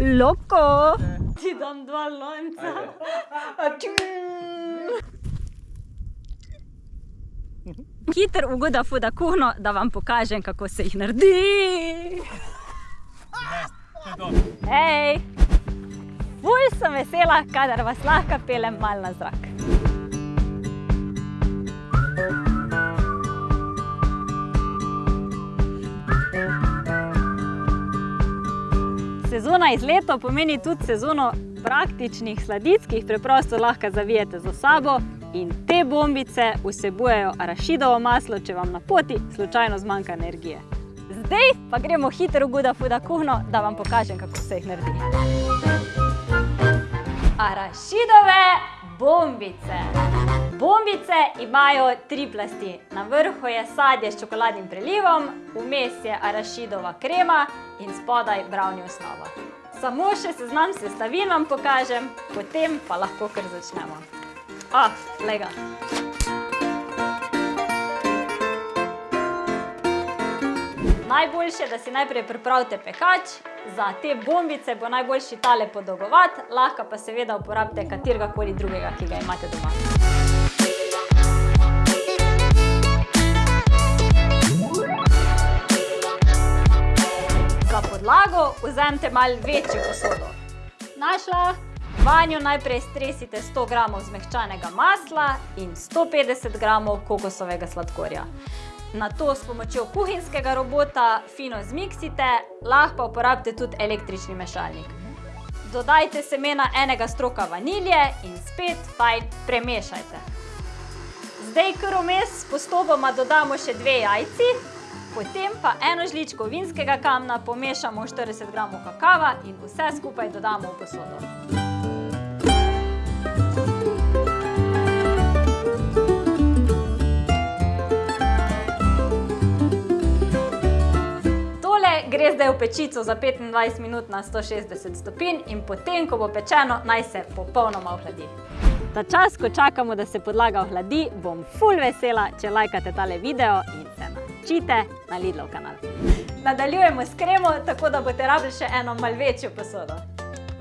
Loko! Ti dam dva lonca. Hiter ugoda fuda kuhno, da vam pokažem, kako se jih naredi. Hej! Ful sem vesela, kadar vas lahko pelem mal na zrak. Sezona izletov pomeni tudi sezono praktičnih sladic, ki jih preprosto lahko zavijete za sabo in te bombice vsebujejo arašidovo maslo, če vam na poti slučajno zmanjka energije. Zdaj pa gremo hitro v Guda Fuda kuhno, da vam pokažem, kako se jih naredi. Arašidove bombice. Bombice imajo tri plasti. Na vrhu je sadje s čokoladnim prelivom, vmes je arašidova krema in spodaj brownie osnova. Samo še seznam sestavin vam pokažem, potem pa lahko kar začnemo. Ah, glej ga. Najboljše, da si najprej pripravite pekač. Za te bombice bo najboljši tale podolgovat, lahko pa seveda uporabite kateregakoli drugega, ki ga imate doma. Podlago vzemite malo večjo posodo. Našla. Vanjo najprej stresite 100 gramov zmehčanega masla in 150 gramov kokosovega sladkorja. Nato s pomočjo kuhinjskega robota fino zmiksite, lahko pa uporabite tudi električni mešalnik. Dodajte semena enega stroka vanilje in spet fajn premešajte. Zdaj kar vmes postopoma dodamo še dve jajci, potem pa eno žličko vinskega kamna pomešamo 40 gramov kakava in vse skupaj dodamo v posodo. gre zdaj v pečico za 25 minut na 160 stopinj in potem, ko bo pečeno, naj se popolnoma ohladi. Ta čas, ko čakamo, da se podlaga ohladi, bom ful vesela, če lajkate tale video in se načite na Lidlov kanal. Nadaljujemo s kremo, tako da boste rabili še eno mal večjo posodo.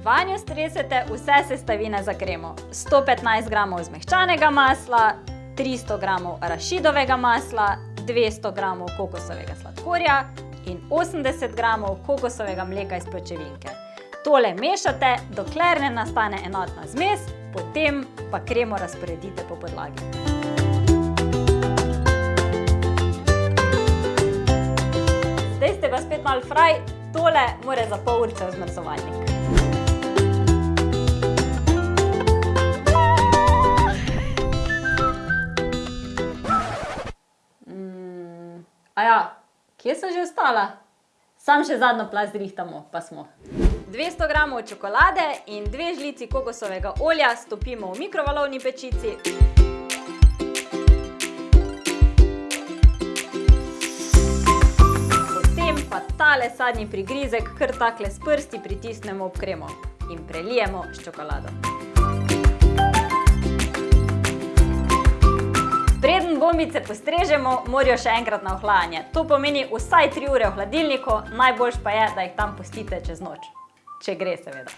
Vanjo stresete vse sestavine za kremo. 115 gramov zmehčanega masla, 300 gramov arašidovega masla, 200 gramov kokosovega sladkorja, in 80 gramov kokosovega mleka iz pločevinke. Tole mešate, dokler ne nastane enotna zmes, potem pa kremo razporedite po podlagi. Spet malo fraj, tole more za pol urce v zmrzovalnik. Mm, aja, Kje sem že ostala? Sam še zadnjo plast zrihtamo, pa smo. 200 gramov čokolade in dve žlici kokosovega olja stopimo v mikrovalovni pečici. Pa tale sadnji prigrizek kar takle s prsti pritisnemo ob kremo in prelijemo s čokolado. Preden bombice postrežemo, morajo še enkrat na ohlajanje. To pomeni vsaj 3 ure v hladilniku, najboljš pa je, da jih tam pustite čez noč. Če gre, seveda.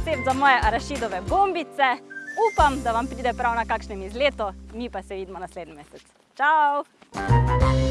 Recept za moje arašidove bombice. Upam, da vam pride prav na kakšnem izletu, mi pa se vidimo naslednji mesec. Čau!